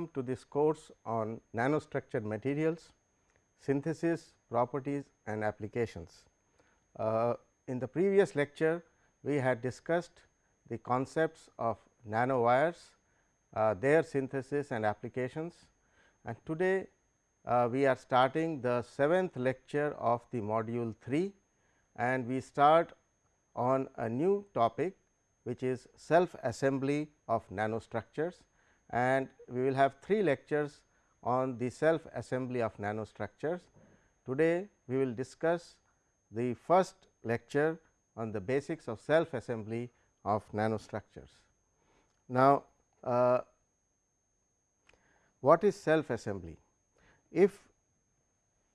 welcome to this course on nanostructured materials, synthesis, properties and applications. Uh, in the previous lecture, we had discussed the concepts of nanowires, uh, their synthesis and applications and today uh, we are starting the seventh lecture of the module 3 and we start on a new topic which is self assembly of nanostructures and we will have three lectures on the self assembly of nanostructures. Today, we will discuss the first lecture on the basics of self assembly of nanostructures. Now, uh, what is self assembly? If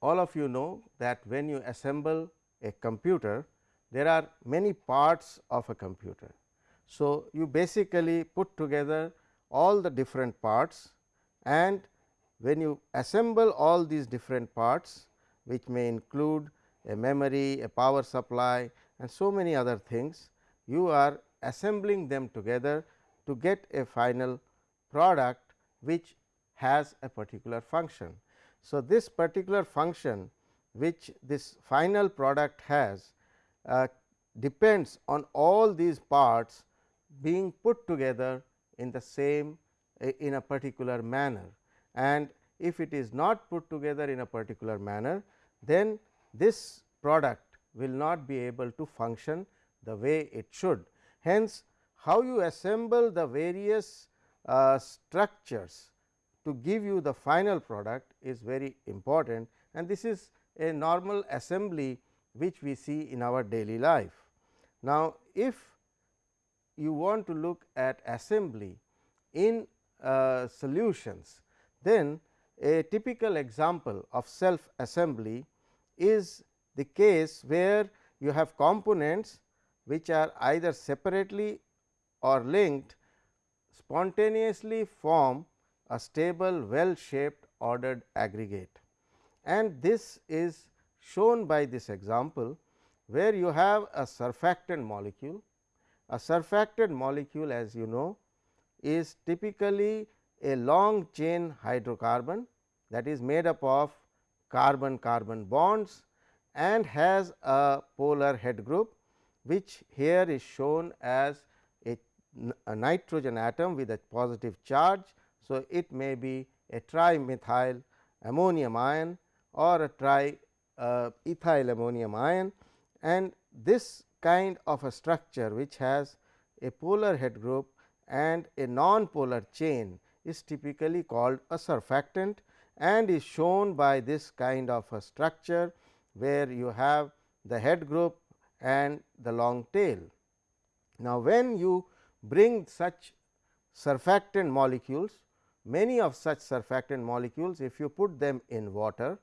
all of you know that when you assemble a computer, there are many parts of a computer. So, you basically put together all the different parts and when you assemble all these different parts which may include a memory, a power supply and so many other things, you are assembling them together to get a final product which has a particular function. So, this particular function which this final product has uh, depends on all these parts being put together in the same in a particular manner and if it is not put together in a particular manner then this product will not be able to function the way it should. Hence, how you assemble the various uh, structures to give you the final product is very important and this is a normal assembly which we see in our daily life. Now, if you want to look at assembly in uh, solutions, then a typical example of self assembly is the case where you have components which are either separately or linked spontaneously form a stable well shaped ordered aggregate. And this is shown by this example, where you have a surfactant molecule. A surfactant molecule as you know is typically a long chain hydrocarbon that is made up of carbon carbon bonds and has a polar head group which here is shown as a, a nitrogen atom with a positive charge. So, it may be a trimethyl ammonium ion or a triethyl uh, ammonium ion and this kind of a structure which has a polar head group and a non-polar chain is typically called a surfactant and is shown by this kind of a structure where you have the head group and the long tail. Now, when you bring such surfactant molecules, many of such surfactant molecules if you put them in water,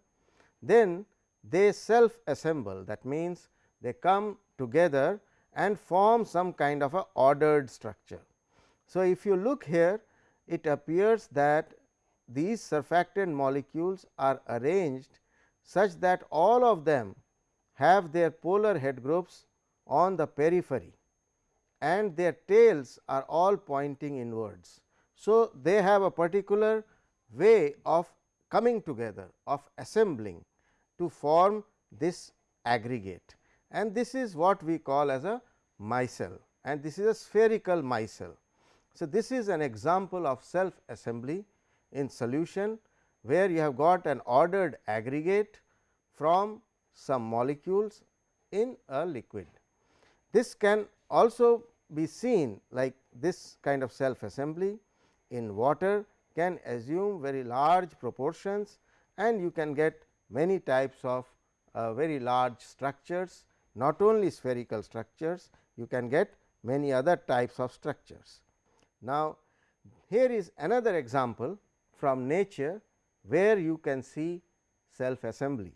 then they self assemble that means, they come together and form some kind of a ordered structure. So, if you look here it appears that these surfactant molecules are arranged such that all of them have their polar head groups on the periphery and their tails are all pointing inwards. So, they have a particular way of coming together of assembling to form this aggregate and this is what we call as a micelle and this is a spherical micelle. So, this is an example of self assembly in solution where you have got an ordered aggregate from some molecules in a liquid. This can also be seen like this kind of self assembly in water can assume very large proportions and you can get many types of uh, very large structures not only spherical structures you can get many other types of structures. Now, here is another example from nature where you can see self assembly.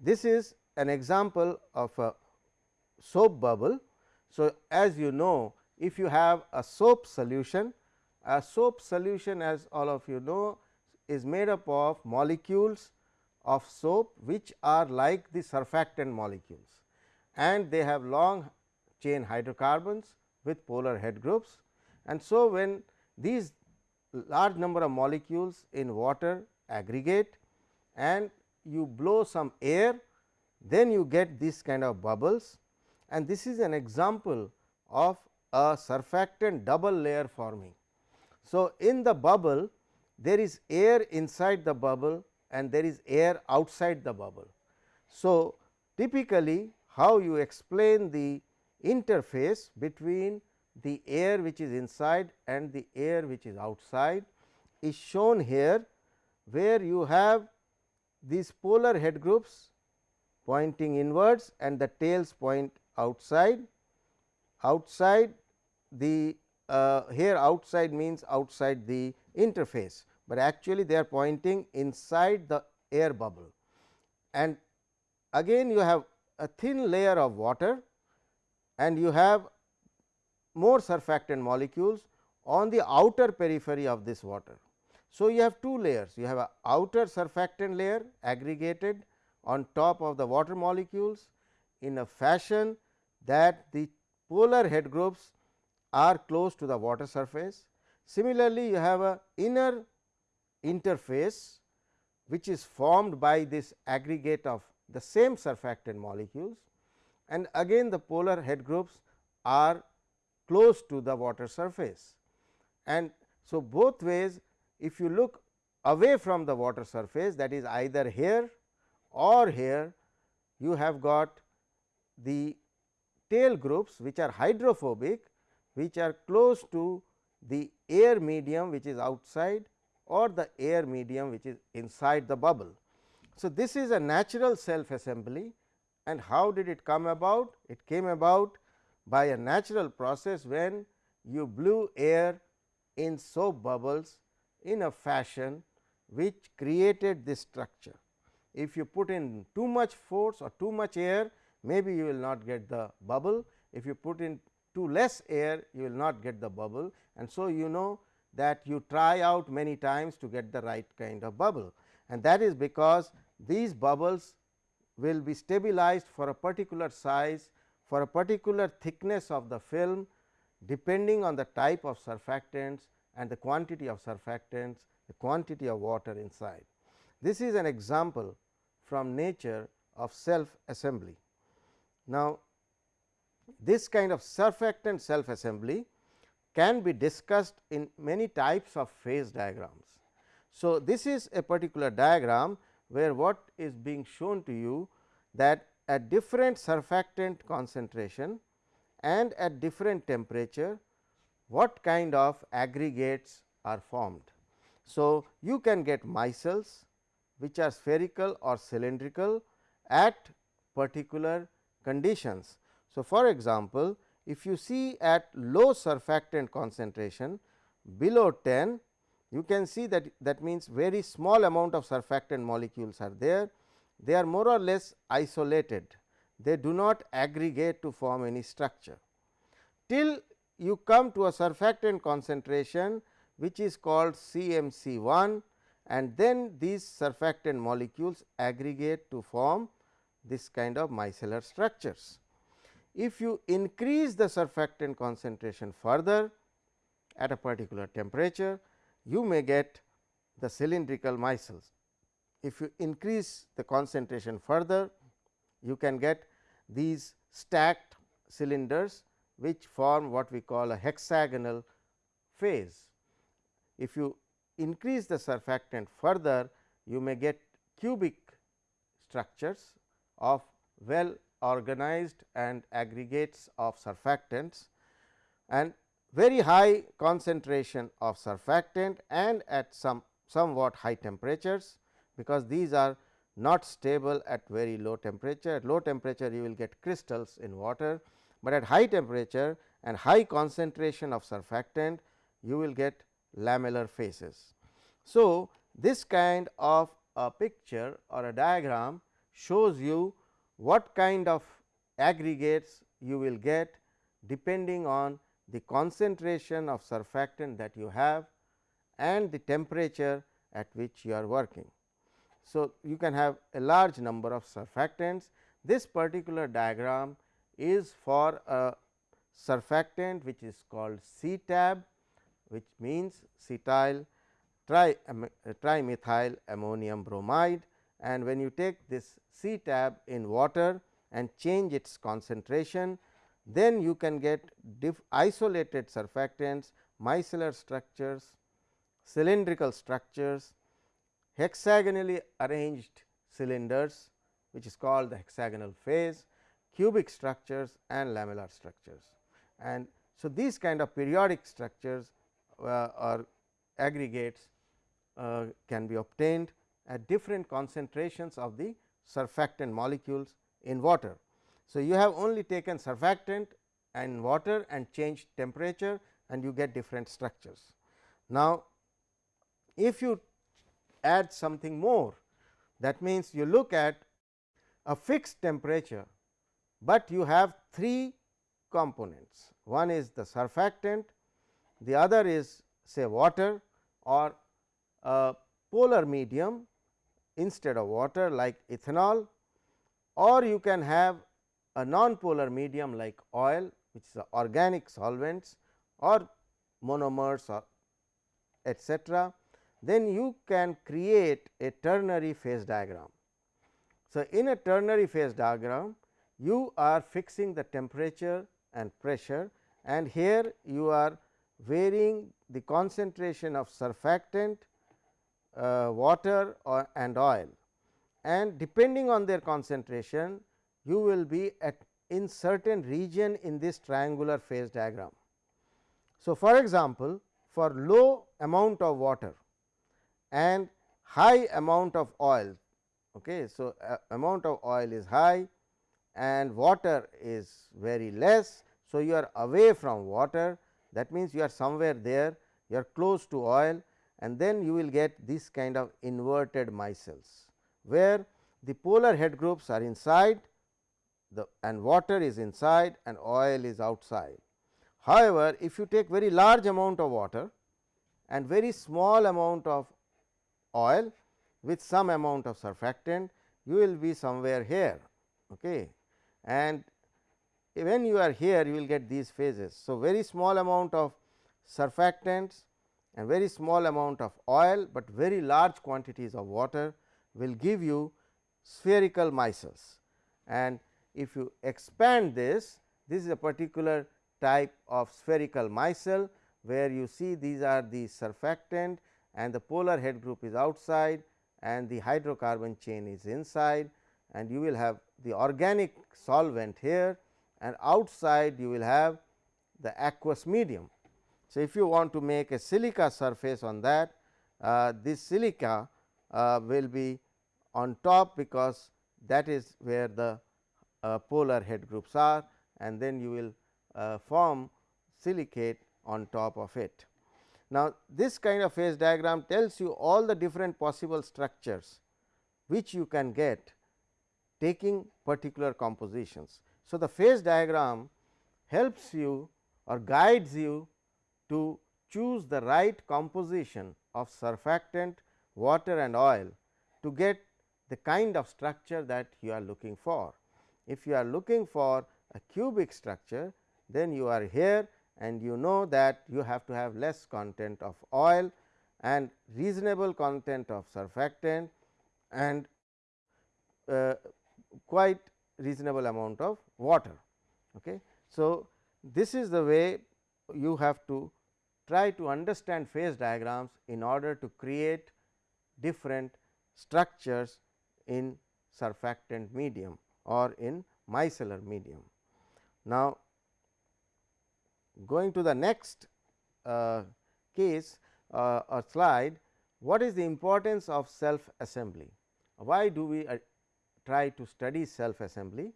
This is an example of a soap bubble. So, as you know if you have a soap solution, a soap solution as all of you know is made up of molecules of soap which are like the surfactant molecules and they have long chain hydrocarbons with polar head groups. And so, when these large number of molecules in water aggregate and you blow some air then you get this kind of bubbles and this is an example of a surfactant double layer forming. So, in the bubble there is air inside the bubble and there is air outside the bubble. So, typically how you explain the interface between the air which is inside and the air which is outside is shown here, where you have these polar head groups pointing inwards and the tails point outside. Outside the uh, here outside means outside the interface, but actually they are pointing inside the air bubble. And again you have a thin layer of water and you have more surfactant molecules on the outer periphery of this water. So, you have two layers you have a outer surfactant layer aggregated on top of the water molecules in a fashion that the polar head groups are close to the water surface. Similarly, you have a inner interface which is formed by this aggregate of the same surfactant molecules and again the polar head groups are close to the water surface. And so, both ways if you look away from the water surface that is either here or here you have got the tail groups which are hydrophobic which are close to the air medium which is outside or the air medium which is inside the bubble. So, this is a natural self assembly and how did it come about? It came about by a natural process when you blew air in soap bubbles in a fashion which created this structure. If you put in too much force or too much air maybe you will not get the bubble. If you put in too less air you will not get the bubble and so you know that you try out many times to get the right kind of bubble and that is because these bubbles will be stabilized for a particular size for a particular thickness of the film depending on the type of surfactants and the quantity of surfactants, the quantity of water inside. This is an example from nature of self assembly. Now, this kind of surfactant self assembly can be discussed in many types of phase diagrams. So, this is a particular diagram where what is being shown to you that at different surfactant concentration and at different temperature what kind of aggregates are formed. So, you can get micelles which are spherical or cylindrical at particular conditions. So, for example, if you see at low surfactant concentration below 10 you can see that that means very small amount of surfactant molecules are there. They are more or less isolated. They do not aggregate to form any structure. Till you come to a surfactant concentration which is called CMC 1 and then these surfactant molecules aggregate to form this kind of micellar structures. If you increase the surfactant concentration further at a particular temperature, you may get the cylindrical micelles. If you increase the concentration further, you can get these stacked cylinders which form what we call a hexagonal phase. If you increase the surfactant further, you may get cubic structures of well organized and aggregates of surfactants and very high concentration of surfactant and at some somewhat high temperatures, because these are not stable at very low temperature. At low temperature you will get crystals in water, but at high temperature and high concentration of surfactant you will get lamellar phases. So, this kind of a picture or a diagram shows you what kind of aggregates you will get depending on the concentration of surfactant that you have and the temperature at which you are working. So, you can have a large number of surfactants. This particular diagram is for a surfactant which is called CTAB, which means cetyl tri, uh, trimethyl ammonium bromide and when you take this CTAB in water and change its concentration, then you can get isolated surfactants, micellar structures, cylindrical structures, hexagonally arranged cylinders which is called the hexagonal phase, cubic structures and lamellar structures. And so, these kind of periodic structures uh, or aggregates uh, can be obtained at different concentrations of the surfactant molecules in water. So, you have only taken surfactant and water and changed temperature and you get different structures. Now, if you add something more that means, you look at a fixed temperature, but you have three components. One is the surfactant, the other is say water or a polar medium instead of water like ethanol or you can have a non-polar medium like oil which is organic solvents or monomers or etcetera, then you can create a ternary phase diagram. So, in a ternary phase diagram you are fixing the temperature and pressure and here you are varying the concentration of surfactant, uh, water or and oil and depending on their concentration you will be at in certain region in this triangular phase diagram. So, for example, for low amount of water and high amount of oil. Okay. So, uh, amount of oil is high and water is very less. So, you are away from water that means, you are somewhere there you are close to oil and then you will get this kind of inverted micelles, where the polar head groups are inside the and water is inside and oil is outside. However, if you take very large amount of water and very small amount of oil with some amount of surfactant, you will be somewhere here. Okay. And when you are here, you will get these phases. So, very small amount of surfactants and very small amount of oil, but very large quantities of water will give you spherical micelles. And if you expand this, this is a particular type of spherical micelle, where you see these are the surfactant and the polar head group is outside and the hydrocarbon chain is inside and you will have the organic solvent here and outside you will have the aqueous medium. So, if you want to make a silica surface on that, uh, this silica uh, will be on top because that is where the polar head groups are and then you will uh, form silicate on top of it. Now, this kind of phase diagram tells you all the different possible structures which you can get taking particular compositions. So, the phase diagram helps you or guides you to choose the right composition of surfactant, water and oil to get the kind of structure that you are looking for. If you are looking for a cubic structure, then you are here and you know that you have to have less content of oil and reasonable content of surfactant and uh, quite reasonable amount of water. Okay. So, this is the way you have to try to understand phase diagrams in order to create different structures in surfactant medium or in micellar medium. Now, going to the next uh, case uh, or slide, what is the importance of self assembly? Why do we uh, try to study self assembly?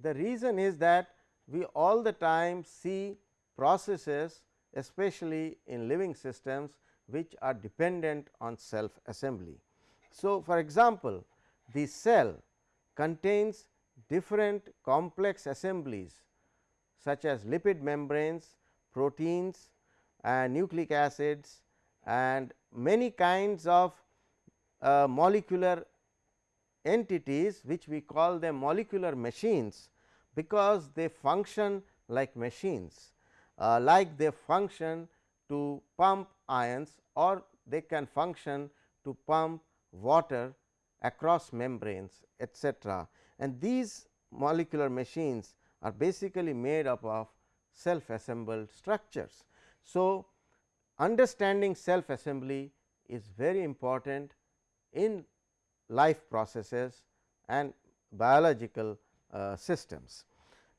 The reason is that we all the time see processes especially in living systems which are dependent on self assembly. So, for example, the cell contains different complex assemblies such as lipid membranes, proteins and nucleic acids and many kinds of uh, molecular entities which we call them molecular machines because they function like machines uh, like they function to pump ions or they can function to pump water across membranes etcetera. And these molecular machines are basically made up of self assembled structures. So, understanding self assembly is very important in life processes and biological uh, systems.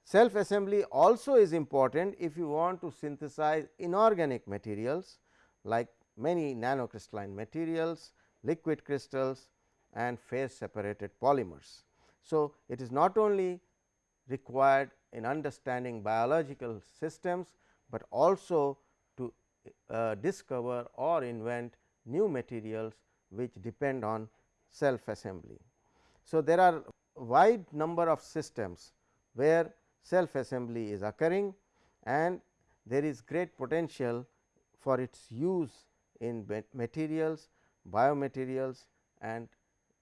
Self assembly also is important if you want to synthesize inorganic materials like many nanocrystalline materials, liquid crystals and phase separated polymers. So, it is not only required in understanding biological systems, but also to uh, discover or invent new materials which depend on self assembly. So, there are wide number of systems where self assembly is occurring and there is great potential for its use in materials, biomaterials and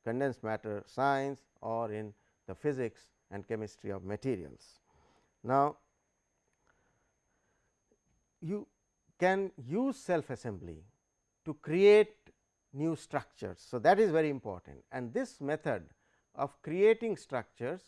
condensed matter science or in the physics and chemistry of materials. Now, you can use self assembly to create new structures. So, that is very important and this method of creating structures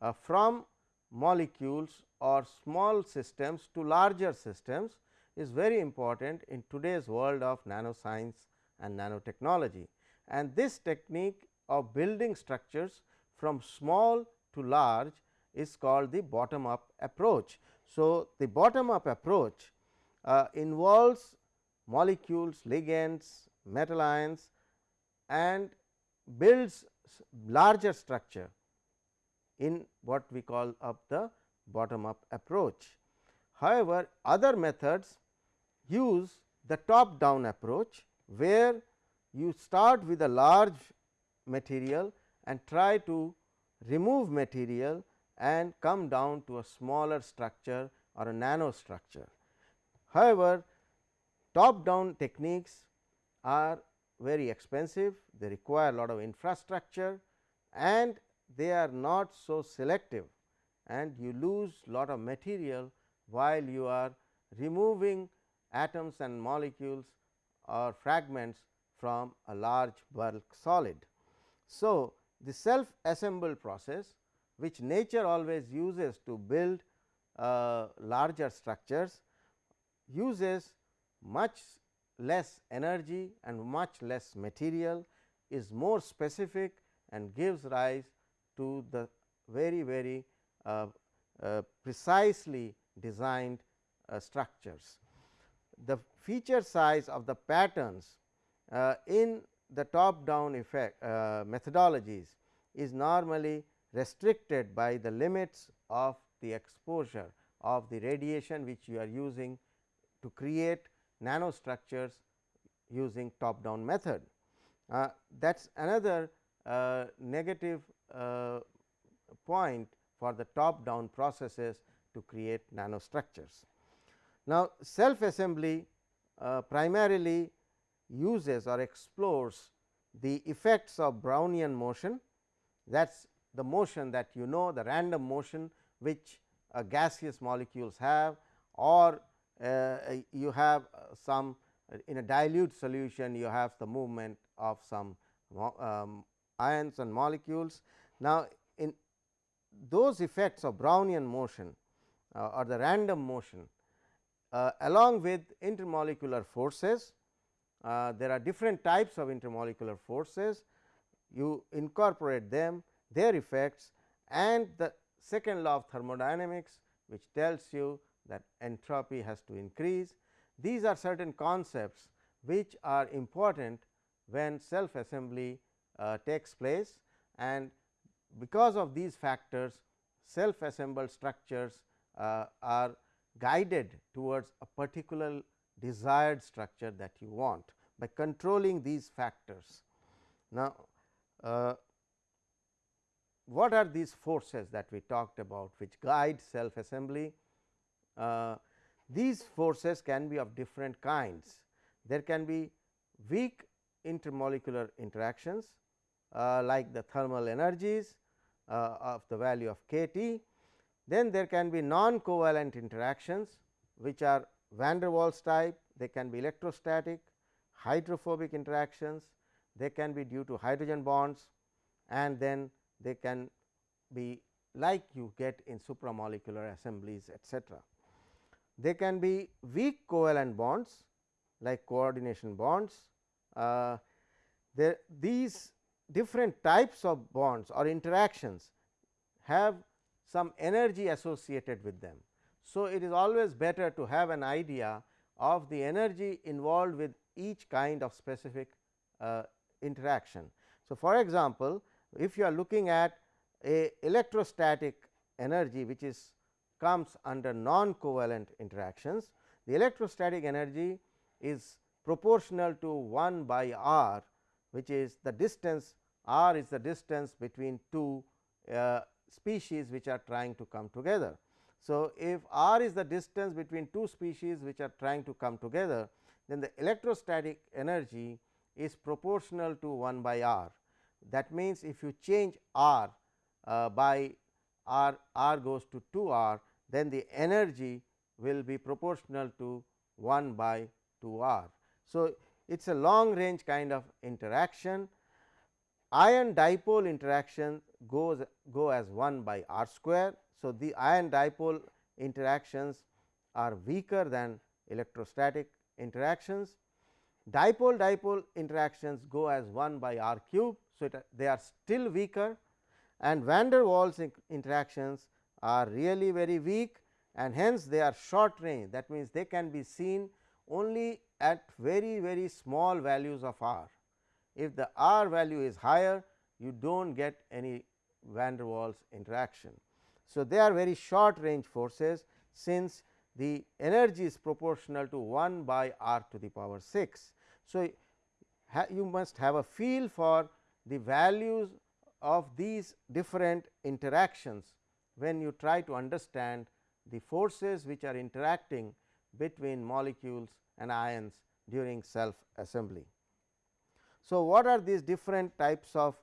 uh, from molecules or small systems to larger systems is very important in today's world of nanoscience and nanotechnology. And this technique of building structures from small to large is called the bottom up approach. So, the bottom up approach uh, involves molecules, ligands, metal ions and builds larger structure in what we call up the bottom up approach. However, other methods use the top down approach, where you start with a large material and try to remove material and come down to a smaller structure or a nano structure. However, top down techniques are very expensive, they require a lot of infrastructure and they are not so selective and you lose a lot of material while you are removing atoms and molecules or fragments from a large bulk solid. So, the self assembled process which nature always uses to build uh, larger structures uses much less energy and much less material is more specific and gives rise to the very very uh, uh, precisely designed uh, structures. The feature size of the patterns in the top down effect uh, methodologies is normally restricted by the limits of the exposure of the radiation which you are using to create nanostructures using top down method. Uh, that is another uh, negative uh, point for the top down processes to create nanostructures. Now, self assembly uh, primarily uses or explores the effects of Brownian motion that is the motion that you know the random motion which gaseous molecules have or uh, you have uh, some in a dilute solution you have the movement of some um, ions and molecules. Now, in those effects of Brownian motion uh, or the random motion uh, along with intermolecular forces, uh, there are different types of intermolecular forces, you incorporate them, their effects and the second law of thermodynamics which tells you that entropy has to increase. These are certain concepts which are important when self assembly uh, takes place and because of these factors self assembled structures uh, are guided towards a particular desired structure that you want by controlling these factors. Now, uh, what are these forces that we talked about which guide self assembly? Uh, these forces can be of different kinds. There can be weak intermolecular interactions uh, like the thermal energies uh, of the value of k t. Then there can be non covalent interactions which are van der Waals type they can be electrostatic, hydrophobic interactions, they can be due to hydrogen bonds and then they can be like you get in supramolecular assemblies etcetera. They can be weak covalent bonds like coordination bonds. Uh, these different types of bonds or interactions have some energy associated with them. So, it is always better to have an idea of the energy involved with each kind of specific uh, interaction. So, for example, if you are looking at a electrostatic energy which is comes under non covalent interactions, the electrostatic energy is proportional to 1 by r which is the distance r is the distance between two uh, species which are trying to come together. So, if r is the distance between two species which are trying to come together, then the electrostatic energy is proportional to 1 by r. That means, if you change r uh, by r, r goes to 2 r, then the energy will be proportional to 1 by 2 r. So, it is a long range kind of interaction. Ion dipole interaction goes go as 1 by r square. So, the ion dipole interactions are weaker than electrostatic interactions. Dipole dipole interactions go as 1 by r cube. So, it, they are still weaker and van der Waals interactions are really very weak and hence they are short range that means, they can be seen only at very very small values of r. If the r value is higher you do not get any van der Waals interaction. So, they are very short range forces since the energy is proportional to 1 by r to the power 6. So, you must have a feel for the values of these different interactions when you try to understand the forces which are interacting between molecules and ions during self assembly. So, what are these different types of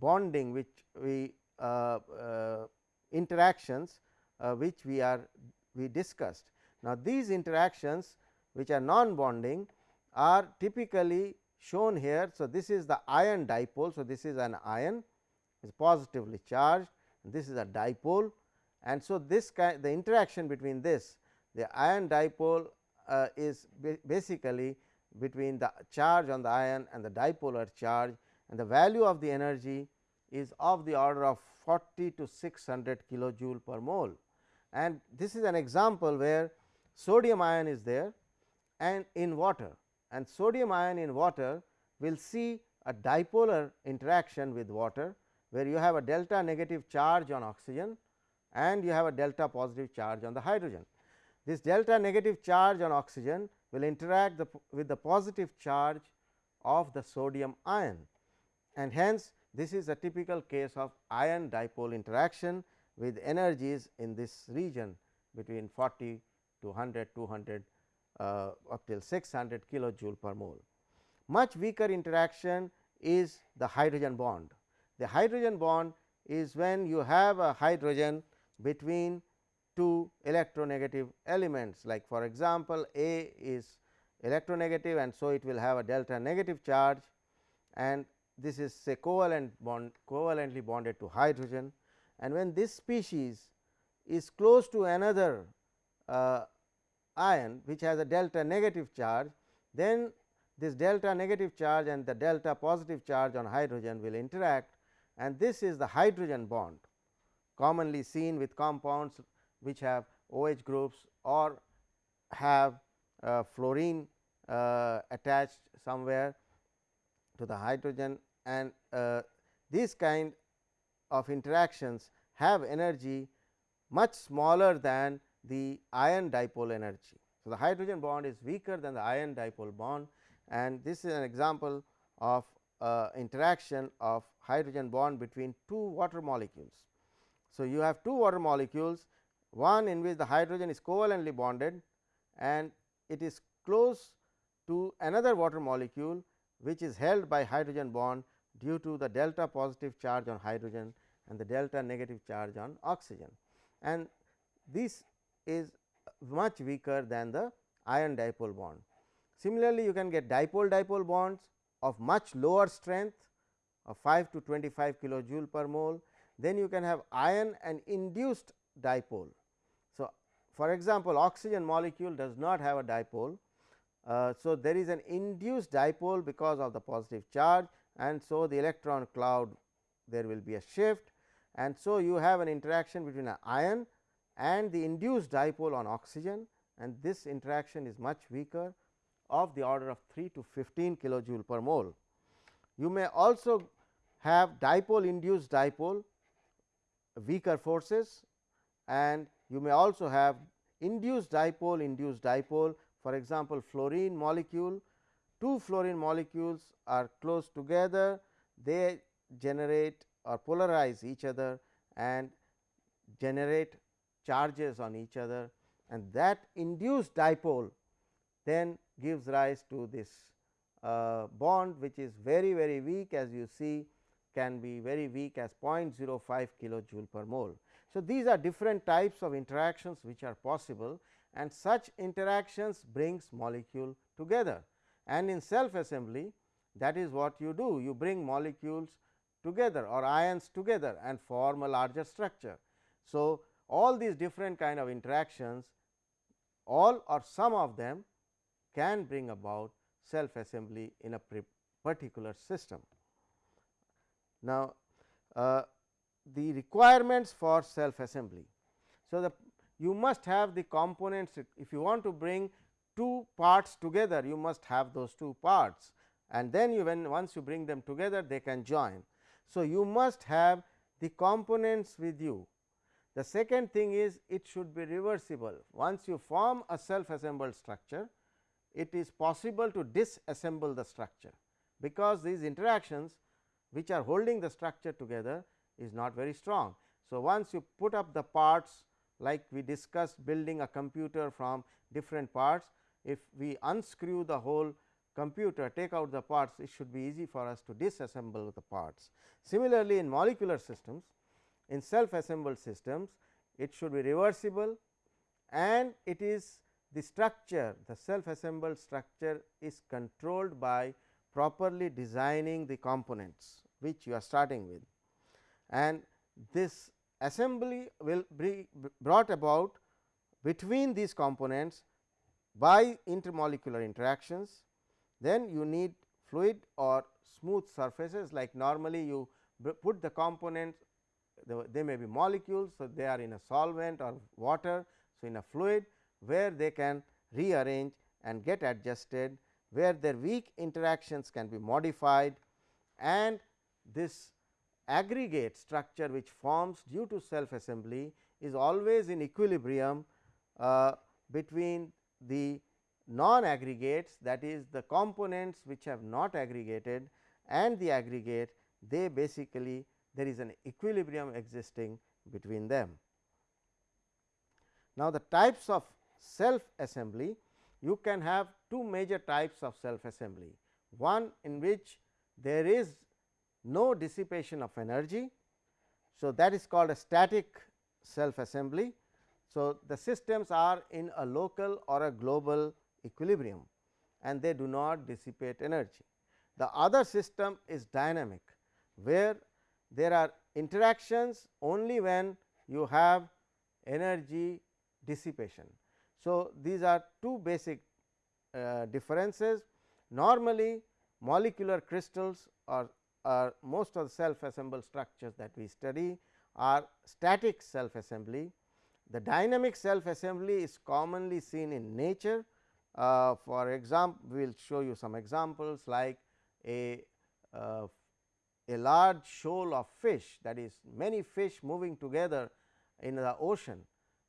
bonding which we uh, uh, interactions uh, which we are we discussed. Now, these interactions which are non bonding are typically shown here. So, this is the ion dipole. So, this is an ion is positively charged this is a dipole and so this kind the interaction between this the ion dipole uh, is basically between the charge on the ion and the dipolar charge and the value of the energy is of the order of 40 to 600 kilojoule per mole. And this is an example where sodium ion is there and in water and sodium ion in water will see a dipolar interaction with water, where you have a delta negative charge on oxygen and you have a delta positive charge on the hydrogen. This delta negative charge on oxygen will interact the, with the positive charge of the sodium ion and hence this is a typical case of ion dipole interaction with energies in this region between 40 to 100, 200 uh, up till 600 kilojoule per mole. Much weaker interaction is the hydrogen bond. The hydrogen bond is when you have a hydrogen between two electronegative elements like for example, A is electronegative and so it will have a delta negative charge and this is say covalent bond covalently bonded to hydrogen. And when this species is close to another uh, ion which has a delta negative charge then this delta negative charge and the delta positive charge on hydrogen will interact. And this is the hydrogen bond commonly seen with compounds which have OH groups or have uh, fluorine uh, attached somewhere to the hydrogen and uh, these kind of interactions have energy much smaller than the ion dipole energy. So, the hydrogen bond is weaker than the ion dipole bond and this is an example of uh, interaction of hydrogen bond between two water molecules. So, you have two water molecules one in which the hydrogen is covalently bonded and it is close to another water molecule which is held by hydrogen bond due to the delta positive charge on hydrogen and the delta negative charge on oxygen. And this is much weaker than the ion dipole bond. Similarly, you can get dipole dipole bonds of much lower strength of 5 to 25 kilojoule per mole. Then you can have ion and induced dipole. So, for example, oxygen molecule does not have a dipole. Uh, so, there is an induced dipole because of the positive charge and so the electron cloud there will be a shift. And so you have an interaction between an ion and the induced dipole on oxygen. And this interaction is much weaker of the order of 3 to 15 kilojoule per mole. You may also have dipole induced dipole weaker forces. And you may also have induced dipole induced dipole for example, fluorine molecule two fluorine molecules are close together they generate or polarize each other and generate charges on each other and that induced dipole then gives rise to this uh, bond which is very very weak as you see can be very weak as 0.05 kilojoule per mole. So, these are different types of interactions which are possible and such interactions brings molecule together and in self assembly that is what you do you bring molecules together or ions together and form a larger structure. So, all these different kind of interactions all or some of them can bring about self assembly in a particular system. Now, uh, the requirements for self assembly. So, the you must have the components if you want to bring two parts together you must have those two parts and then you when once you bring them together they can join. So, you must have the components with you. The second thing is it should be reversible once you form a self assembled structure it is possible to disassemble the structure because these interactions which are holding the structure together is not very strong. So, once you put up the parts like we discussed building a computer from different parts, if we unscrew the whole computer take out the parts it should be easy for us to disassemble the parts. Similarly, in molecular systems in self assembled systems it should be reversible and it is the structure the self assembled structure is controlled by properly designing the components which you are starting with and this assembly will be brought about between these components by intermolecular interactions. Then you need fluid or smooth surfaces like normally you put the components they may be molecules. So, they are in a solvent or water. So, in a fluid where they can rearrange and get adjusted where their weak interactions can be modified and this aggregate structure which forms due to self assembly is always in equilibrium uh, between the non aggregates that is the components which have not aggregated and the aggregate they basically there is an equilibrium existing between them. Now, the types of self assembly you can have two major types of self assembly. One in which there is no dissipation of energy. So, that is called a static self assembly. So, the systems are in a local or a global equilibrium and they do not dissipate energy. The other system is dynamic, where there are interactions only when you have energy dissipation. So, these are two basic uh, differences. Normally, molecular crystals or, are most of the self assembled structures that we study are static self assembly. The dynamic self assembly is commonly seen in nature. Uh, for example, we will show you some examples like a uh, a large shoal of fish that is many fish moving together in the ocean.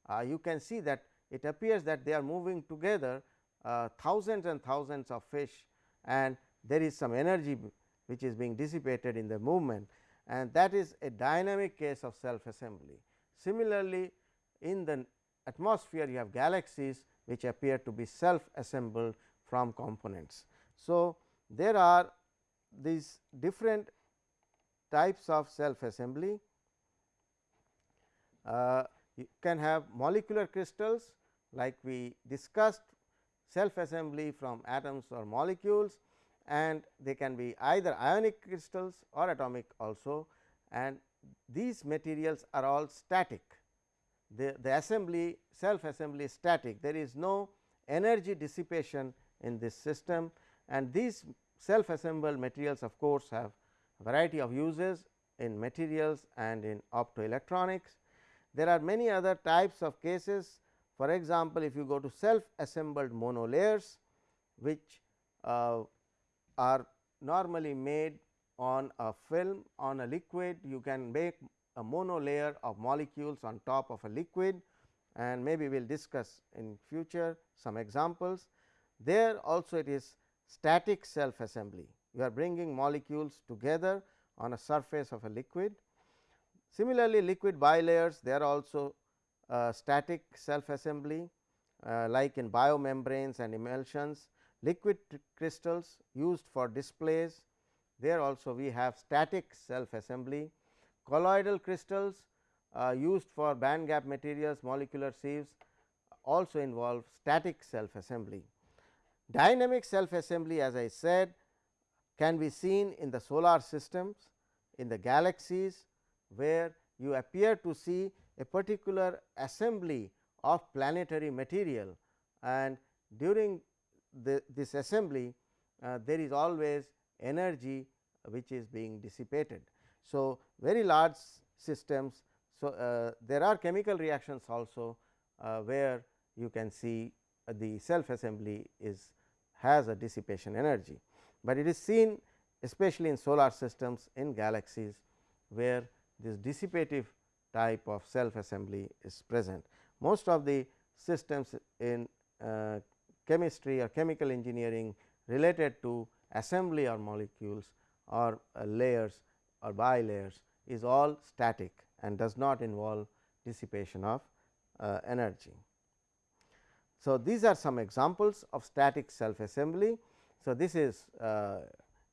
Uh, you can see that it appears that they are moving together uh, thousands and thousands of fish and there is some energy which is being dissipated in the movement and that is a dynamic case of self assembly. Similarly, in the atmosphere you have galaxies which appear to be self assembled from components. So, there are these different types of self assembly. Uh, you can have molecular crystals like we discussed self assembly from atoms or molecules and they can be either ionic crystals or atomic also and these materials are all static. The, the assembly self assembly is static. There is no energy dissipation in this system. And these self assembled materials of course, have a variety of uses in materials and in optoelectronics. There are many other types of cases. For example, if you go to self assembled monolayers which uh, are normally made on a film on a liquid you can make a monolayer of molecules on top of a liquid and maybe we will discuss in future some examples. There also it is static self assembly you are bringing molecules together on a surface of a liquid. Similarly, liquid bilayers they are also uh, static self assembly uh, like in biomembranes and emulsions, liquid crystals used for displays there also we have static self assembly, colloidal crystals uh, used for band gap materials molecular sieves also involve static self assembly. Dynamic self assembly as I said can be seen in the solar systems, in the galaxies where you appear to see a particular assembly of planetary material and during the, this assembly uh, there is always energy which is being dissipated. So, very large systems. So, uh, there are chemical reactions also uh, where you can see uh, the self assembly is has a dissipation energy, but it is seen especially in solar systems in galaxies where this dissipative type of self assembly is present. Most of the systems in uh, chemistry or chemical engineering related to assembly or molecules or uh, layers or bilayers is all static and does not involve dissipation of uh, energy. So, these are some examples of static self assembly. So, this is uh,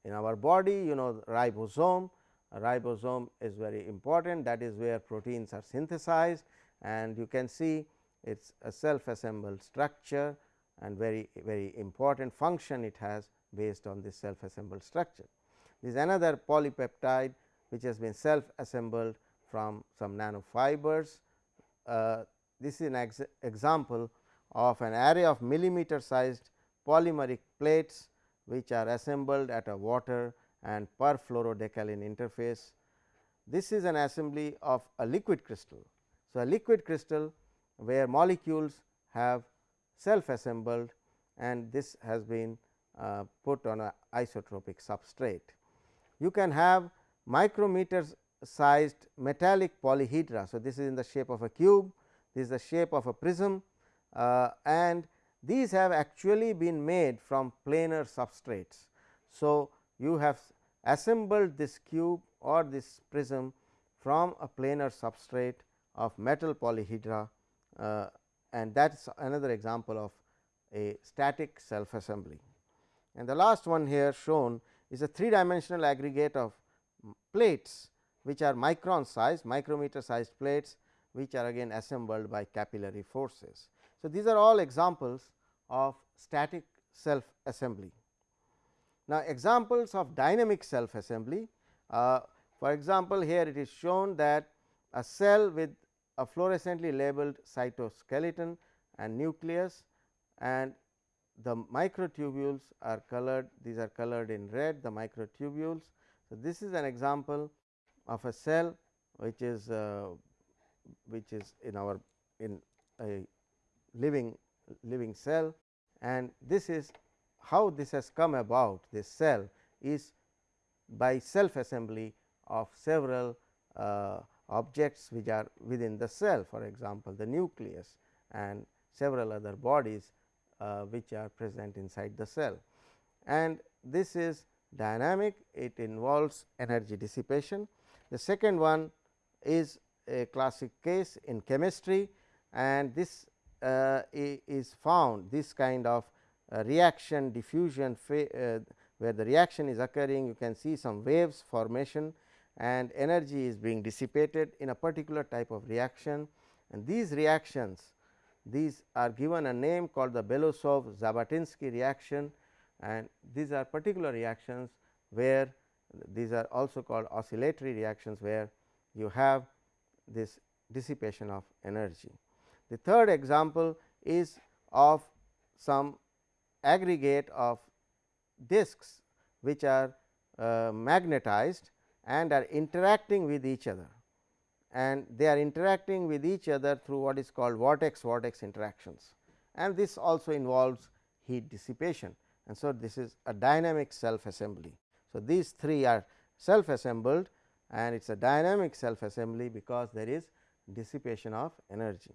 in our body you know ribosome, a ribosome is very important that is where proteins are synthesized and you can see it is a self assembled structure and very very important function it has based on this self assembled structure. Is another polypeptide which has been self assembled from some nanofibers. Uh, this is an ex example of an array of millimeter sized polymeric plates which are assembled at a water and perfluorodecalin interface. This is an assembly of a liquid crystal. So, a liquid crystal where molecules have self assembled and this has been uh, put on a isotropic substrate. You can have micrometer sized metallic polyhedra. So, this is in the shape of a cube, this is the shape of a prism uh, and these have actually been made from planar substrates. So, you have assembled this cube or this prism from a planar substrate of metal polyhedra uh, and that is another example of a static self assembly. And the last one here shown is a three dimensional aggregate of plates which are micron size micrometer sized plates which are again assembled by capillary forces. So, these are all examples of static self assembly. Now, examples of dynamic self assembly uh, for example, here it is shown that a cell with a fluorescently labeled cytoskeleton and nucleus and the microtubules are colored these are colored in red the microtubules. So, this is an example of a cell which is uh, which is in our in a living living cell. And this is how this has come about. This cell is by self assembly of several uh, objects which are within the cell for example, the nucleus and several other bodies uh, which are present inside the cell. And this is dynamic it involves energy dissipation. The second one is a classic case in chemistry and this uh, is found this kind of uh, reaction diffusion uh, where the reaction is occurring you can see some waves formation and energy is being dissipated in a particular type of reaction and these reactions these are given a name called the Belousov-Zhabotinsky reaction and these are particular reactions where these are also called oscillatory reactions where you have this dissipation of energy. The third example is of some aggregate of disks which are uh, magnetized and are interacting with each other and they are interacting with each other through what is called vortex vortex interactions and this also involves heat dissipation and so this is a dynamic self assembly. So, these three are self assembled and it is a dynamic self assembly because there is dissipation of energy.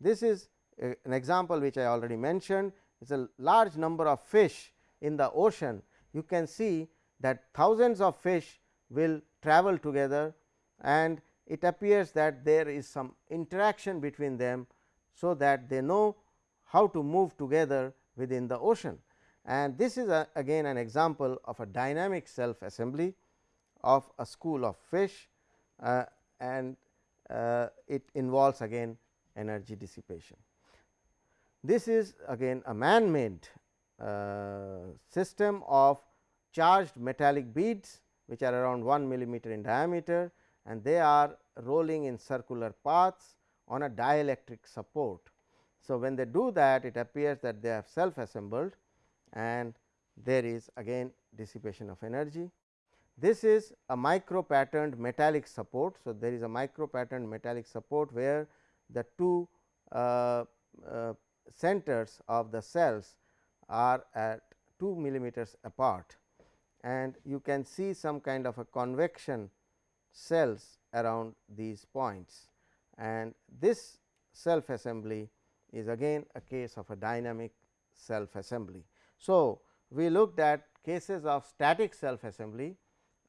This is a, an example which I already mentioned it is a large number of fish in the ocean you can see that thousands of fish will travel together and it appears that there is some interaction between them. So, that they know how to move together within the ocean and this is a, again an example of a dynamic self assembly of a school of fish uh, and uh, it involves again energy dissipation. This is again a man made uh, system of charged metallic beads which are around 1 millimeter in diameter and they are rolling in circular paths on a dielectric support. So, when they do that it appears that they are self assembled and there is again dissipation of energy. This is a micro patterned metallic support. So, there is a micro patterned metallic support where the two uh, uh, centers of the cells are at 2 millimeters apart and you can see some kind of a convection cells around these points and this self assembly is again a case of a dynamic self assembly. So, we looked at cases of static self assembly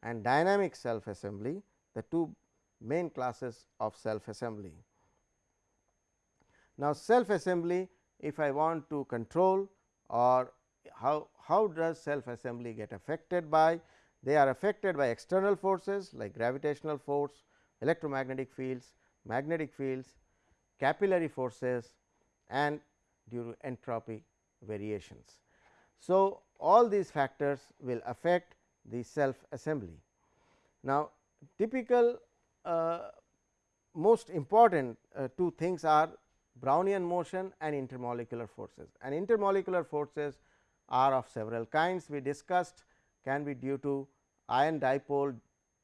and dynamic self assembly the two main classes of self assembly. Now, self assembly if I want to control or how, how does self assembly get affected by they are affected by external forces like gravitational force, electromagnetic fields, magnetic fields, capillary forces and due to entropy variations. So, all these factors will affect the self assembly. Now, typical uh, most important uh, two things are Brownian motion and intermolecular forces and intermolecular forces are of several kinds we discussed can be due to ion dipole,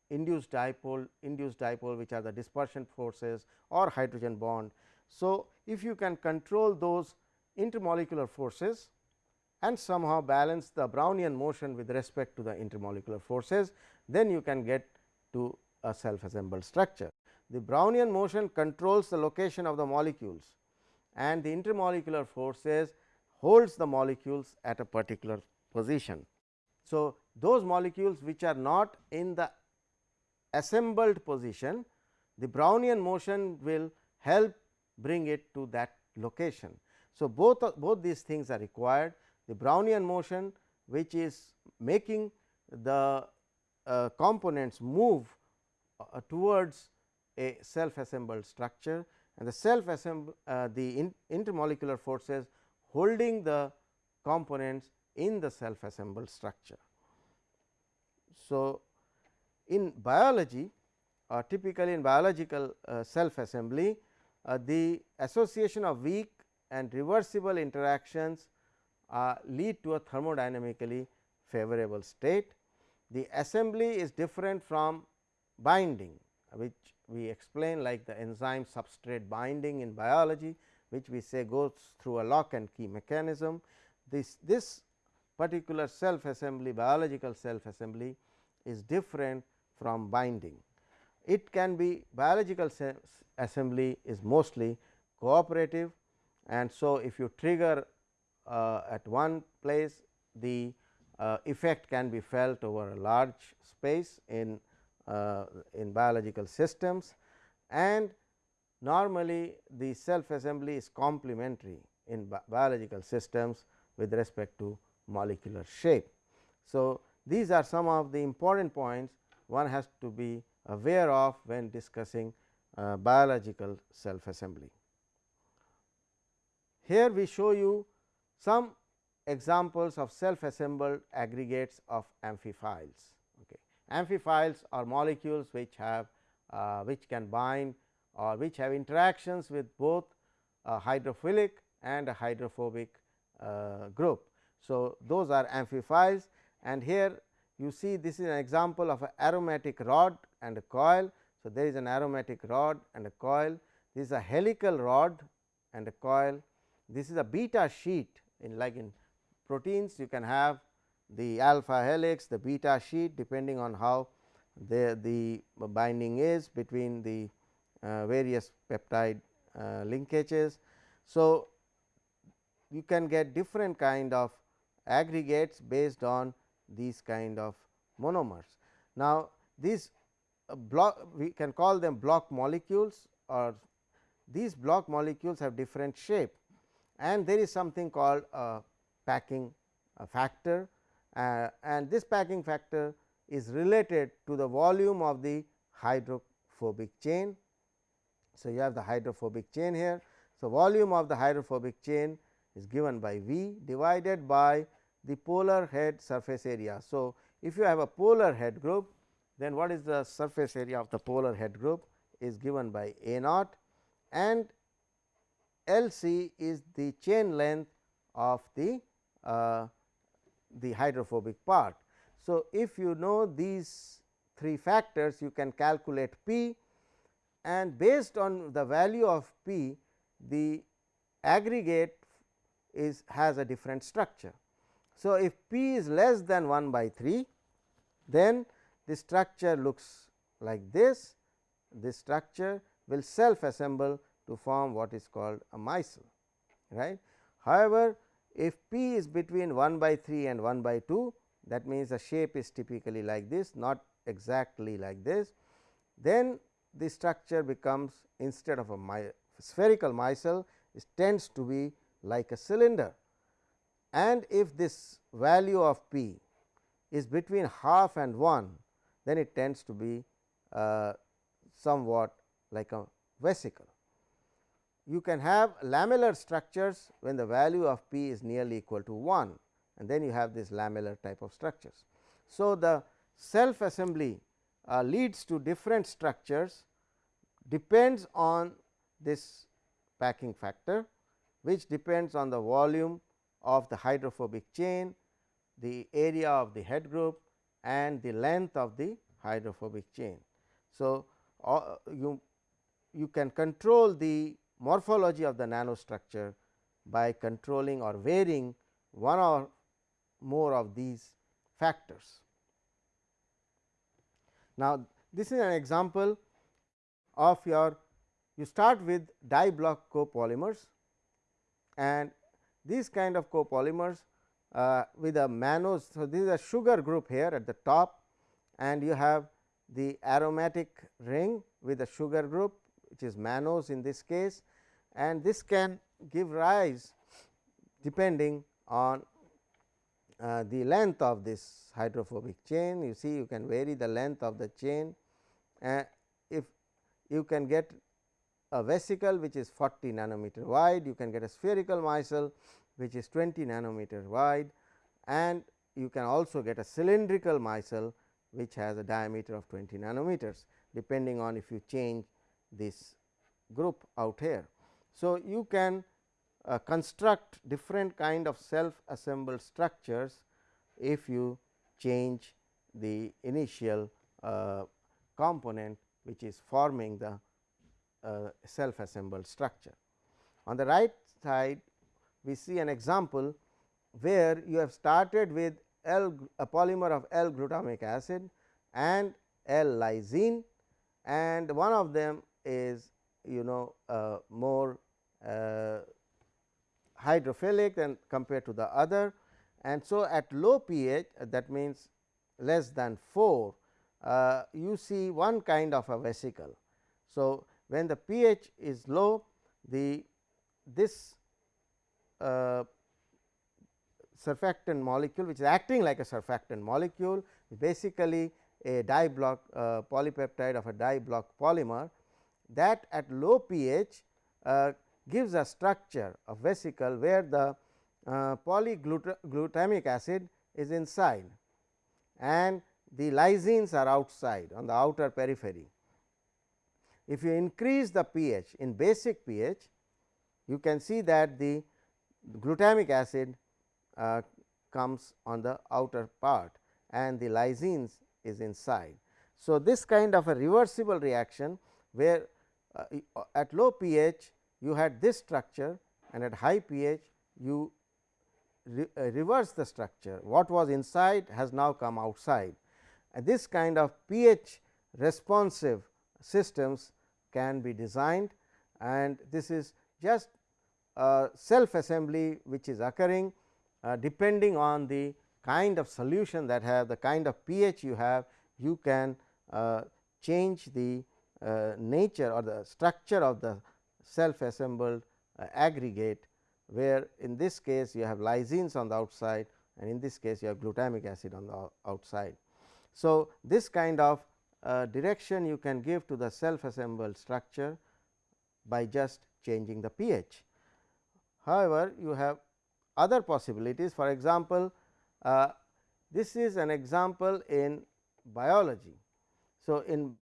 induced dipole, induced dipole which are the dispersion forces or hydrogen bond. So, if you can control those intermolecular forces and somehow balance the Brownian motion with respect to the intermolecular forces, then you can get to a self assembled structure. The Brownian motion controls the location of the molecules and the intermolecular forces holds the molecules at a particular position. So, those molecules which are not in the assembled position, the Brownian motion will help bring it to that location. So, both both these things are required the Brownian motion which is making the uh, components move uh, towards a self assembled structure and the self assemble uh, the in intermolecular forces holding the components in the self assembled structure. So, in biology or uh, typically in biological uh, self assembly, uh, the association of weak and reversible interactions lead to a thermodynamically favorable state. The assembly is different from binding which we explain like the enzyme substrate binding in biology which we say goes through a lock and key mechanism. This, this particular self assembly biological self assembly is different from binding. It can be biological assembly is mostly cooperative and so if you trigger uh, at one place the uh, effect can be felt over a large space in uh, in biological systems and normally the self assembly is complementary in bi biological systems with respect to molecular shape. So, these are some of the important points one has to be aware of when discussing uh, biological self assembly. Here we show you some examples of self assembled aggregates of amphiphiles. Okay. Amphiphiles are molecules which have uh, which can bind or which have interactions with both a hydrophilic and a hydrophobic uh, group. So, those are amphiphiles and here you see this is an example of an aromatic rod and a coil. So, there is an aromatic rod and a coil this is a helical rod and a coil this is a beta sheet in like in proteins you can have the alpha helix the beta sheet depending on how the, the binding is between the uh, various peptide uh, linkages. So, you can get different kind of aggregates based on these kind of monomers. Now, these uh, block we can call them block molecules or these block molecules have different shape and there is something called a packing factor uh, and this packing factor is related to the volume of the hydrophobic chain. So, you have the hydrophobic chain here. So, volume of the hydrophobic chain is given by V divided by the polar head surface area. So, if you have a polar head group then what is the surface area of the polar head group is given by A naught and L c is the chain length of the uh, the hydrophobic part. So, if you know these three factors you can calculate P and based on the value of P the aggregate is has a different structure. So, if P is less than 1 by 3 then the structure looks like this this structure will self assemble to form what is called a micelle right. However, if P is between 1 by 3 and 1 by 2 that means the shape is typically like this not exactly like this then the structure becomes instead of a my spherical micelle it tends to be like a cylinder and if this value of p is between half and 1 then it tends to be uh, somewhat like a vesicle. You can have lamellar structures when the value of p is nearly equal to 1 and then you have this lamellar type of structures. So, the self assembly uh, leads to different structures depends on this packing factor which depends on the volume of the hydrophobic chain, the area of the head group and the length of the hydrophobic chain. So, uh, you you can control the morphology of the nanostructure by controlling or varying one or more of these factors. Now, this is an example of your you start with di block copolymers and these kind of copolymers uh, with a mannose. So, this is a sugar group here at the top and you have the aromatic ring with a sugar group which is mannose in this case and this can give rise depending on uh, the length of this hydrophobic chain you see you can vary the length of the chain uh, if you can get a vesicle which is 40 nanometer wide you can get a spherical micelle which is 20 nanometer wide and you can also get a cylindrical micelle which has a diameter of 20 nanometers depending on if you change this group out here. So, you can uh, construct different kind of self assembled structures if you change the initial uh, component which is forming the uh, self assembled structure. On the right side we see an example where you have started with L a polymer of L glutamic acid and L lysine and one of them is you know uh, more uh, hydrophilic than compared to the other and so at low pH uh, that means less than 4 uh, you see one kind of a vesicle. So, when the pH is low the this uh, surfactant molecule which is acting like a surfactant molecule basically a di block uh, polypeptide of a di block polymer that at low pH uh, gives a structure of vesicle where the uh, polyglutamic acid is inside and the lysines are outside on the outer periphery. If you increase the pH in basic pH, you can see that the glutamic acid uh, comes on the outer part and the lysines is inside. So, this kind of a reversible reaction where uh, uh at low pH you had this structure and at high pH you re, uh, reverse the structure what was inside has now come outside and this kind of pH responsive systems can be designed and this is just self assembly which is occurring uh, depending on the kind of solution that have the kind of pH you have you can uh, change the uh, nature or the structure of the self assembled uh, aggregate where in this case you have lysines on the outside and in this case you have glutamic acid on the outside. So, this kind of uh, direction you can give to the self assembled structure by just changing the pH. However, you have other possibilities for example, uh, this is an example in biology. So, in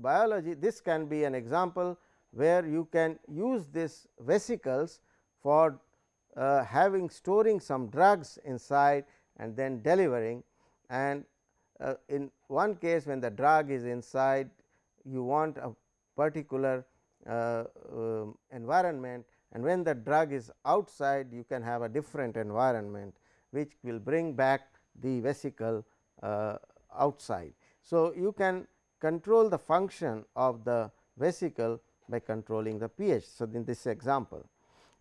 biology this can be an example where you can use this vesicles for uh, having storing some drugs inside and then delivering and uh, in one case when the drug is inside you want a particular uh, um, environment and when the drug is outside you can have a different environment which will bring back the vesicle uh, outside. So, you can control the function of the vesicle by controlling the pH. So, in this example.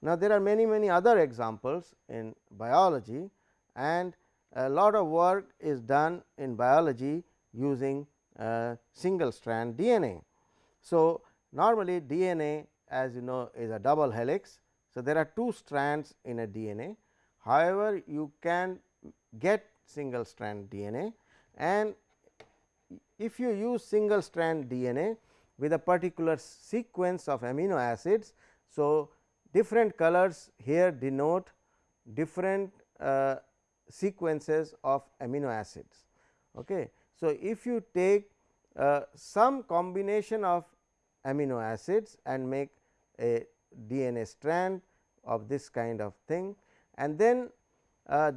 Now, there are many many other examples in biology and a lot of work is done in biology using uh, single strand DNA. So, normally DNA as you know is a double helix. So, there are two strands in a DNA. However, you can get single strand DNA and if you use single strand DNA with a particular sequence of amino acids. So, different colors here denote different uh, sequences of amino acids. Okay. So, if you take uh, some combination of amino acids and make a DNA strand of this kind of thing and then uh,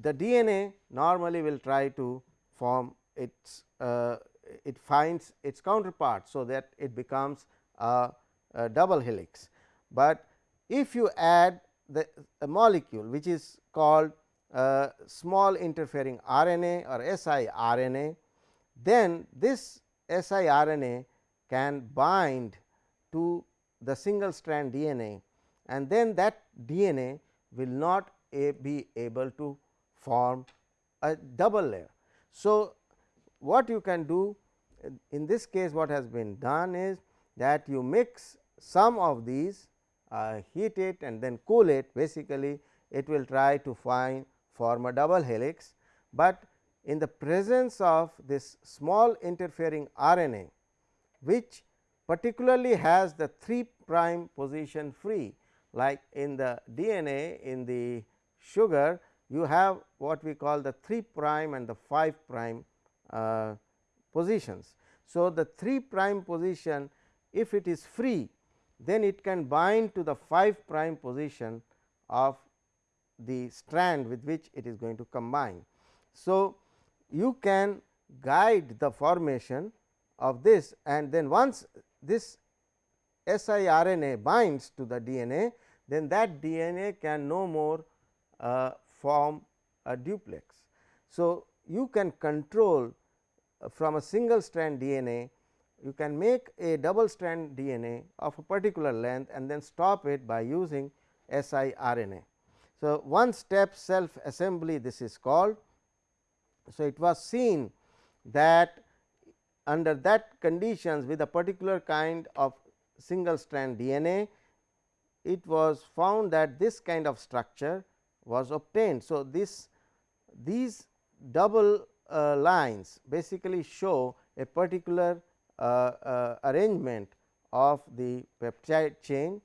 the DNA normally will try to form its uh, it finds its counterpart. So, that it becomes a, a double helix, but if you add the molecule which is called uh, small interfering RNA or siRNA, then this siRNA can bind to the single strand DNA and then that DNA will not be able to form a double layer. So, what you can do in this case what has been done is that you mix some of these uh, heat it and then cool it basically it will try to find form a double helix, but in the presence of this small interfering RNA which particularly has the 3 prime position free like in the DNA in the sugar you have what we call the 3 prime and the 5 prime uh, positions. So, the 3 prime position if it is free then it can bind to the 5 prime position of the strand with which it is going to combine. So, you can guide the formation of this and then once this siRNA binds to the DNA, then that DNA can no more uh, form a duplex. So, you can control uh, from a single strand DNA, you can make a double strand DNA of a particular length and then stop it by using siRNA. So, one step self assembly this is called. So, it was seen that under that conditions with a particular kind of single strand DNA, it was found that this kind of structure was obtained. So, this these double uh, lines basically show a particular uh, uh, arrangement of the peptide chain.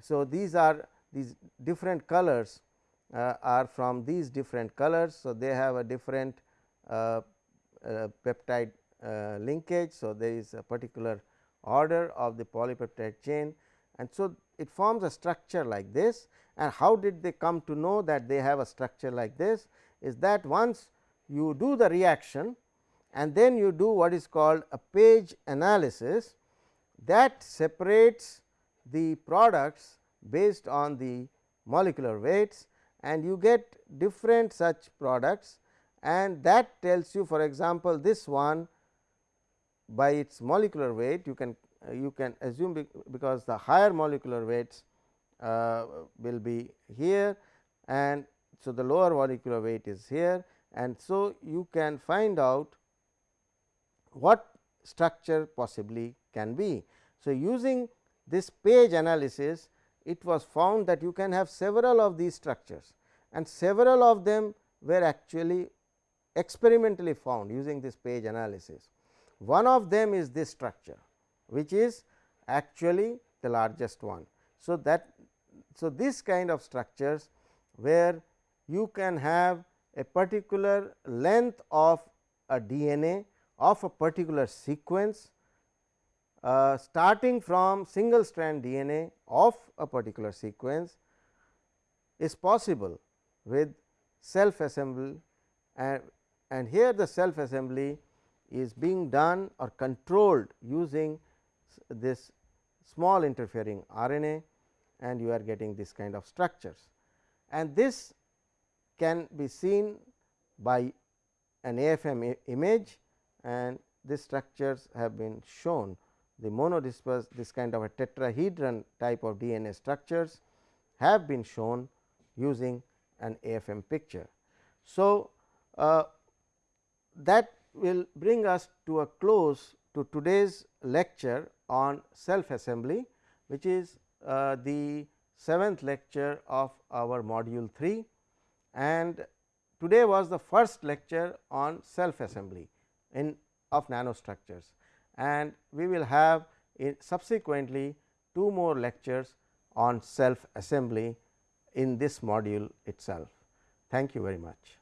So, these are these different colors are from these different colors. So, they have a different uh, uh, peptide uh, linkage. So, there is a particular order of the polypeptide chain and so it forms a structure like this and how did they come to know that they have a structure like this is that once you do the reaction and then you do what is called a PAGE analysis that separates the products based on the molecular weights and you get different such products and that tells you for example, this one by its molecular weight you can uh, you can assume because the higher molecular weights uh, will be here and so the lower molecular weight is here and so you can find out what structure possibly can be. So, using this PAGE analysis it was found that you can have several of these structures and several of them were actually experimentally found using this PAGE analysis. One of them is this structure which is actually the largest one. So, that so this kind of structures where you can have a particular length of a DNA of a particular sequence uh, starting from single strand DNA of a particular sequence is possible with self assembly and, and here the self assembly is being done or controlled using this small interfering RNA and you are getting this kind of structures. And this can be seen by an AFM image and these structures have been shown the monodisperse this kind of a tetrahedron type of DNA structures have been shown using an AFM picture. So, uh, that will bring us to a close to today's lecture on self assembly which is uh, the seventh lecture of our module 3 and today was the first lecture on self assembly in of nanostructures and we will have subsequently two more lectures on self assembly in this module itself. Thank you very much.